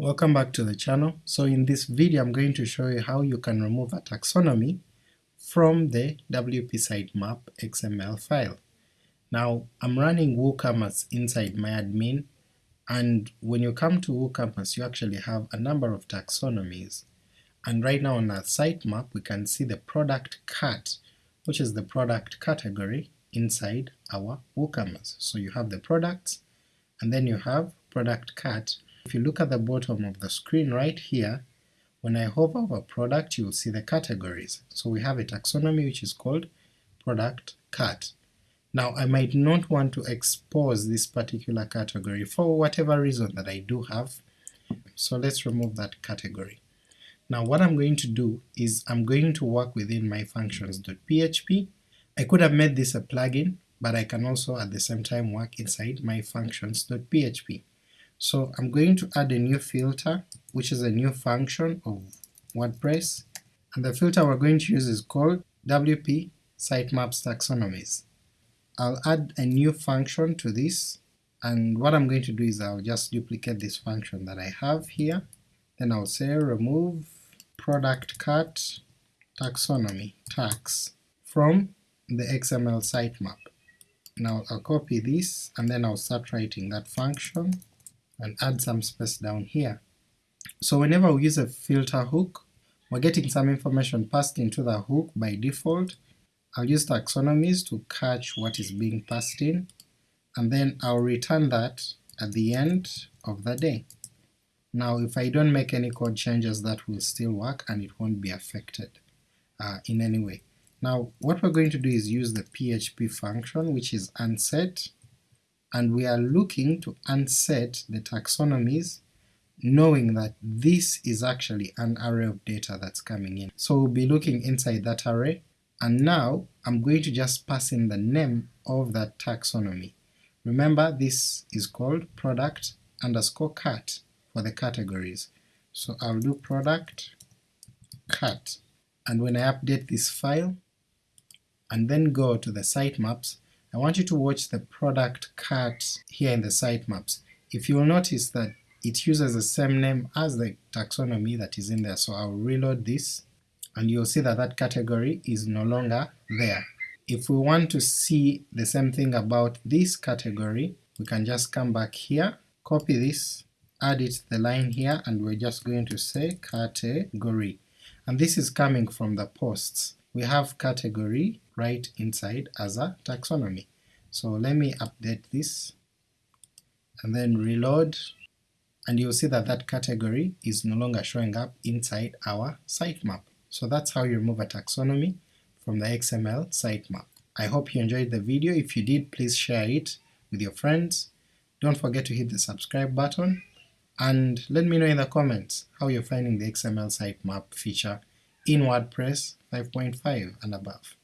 Welcome back to the channel. So in this video I'm going to show you how you can remove a taxonomy from the WP sitemap XML file. Now I'm running WooCommerce inside my admin and when you come to WooCommerce you actually have a number of taxonomies and right now on our sitemap we can see the product cat which is the product category inside our WooCommerce. So you have the products and then you have product cat if you look at the bottom of the screen right here, when I hover over product you'll see the categories. So we have a taxonomy which is called product cat. Now I might not want to expose this particular category for whatever reason that I do have, so let's remove that category. Now what I'm going to do is I'm going to work within my functions.php. I could have made this a plugin, but I can also at the same time work inside my functions.php. So I'm going to add a new filter, which is a new function of WordPress, and the filter we're going to use is called WP Sitemaps Taxonomies. I'll add a new function to this, and what I'm going to do is I'll just duplicate this function that I have here, then I'll say remove product cat taxonomy tax from the XML sitemap. Now I'll copy this and then I'll start writing that function and add some space down here. So whenever we use a filter hook, we're getting some information passed into the hook by default. I'll use taxonomies to catch what is being passed in, and then I'll return that at the end of the day. Now if I don't make any code changes that will still work and it won't be affected uh, in any way. Now what we're going to do is use the PHP function which is unset and we are looking to unset the taxonomies knowing that this is actually an array of data that's coming in. So we'll be looking inside that array, and now I'm going to just pass in the name of that taxonomy. Remember this is called product underscore cat for the categories. So I'll do product cat, and when I update this file, and then go to the sitemaps, I want you to watch the product cat here in the sitemaps. If you'll notice that it uses the same name as the taxonomy that is in there, so I'll reload this and you'll see that that category is no longer there. If we want to see the same thing about this category, we can just come back here, copy this, add it the line here, and we're just going to say category. And this is coming from the posts. We have category right inside as a taxonomy. So let me update this and then reload and you'll see that that category is no longer showing up inside our sitemap. So that's how you remove a taxonomy from the XML sitemap. I hope you enjoyed the video, if you did please share it with your friends, don't forget to hit the subscribe button, and let me know in the comments how you're finding the XML sitemap feature in WordPress 5.5 and above.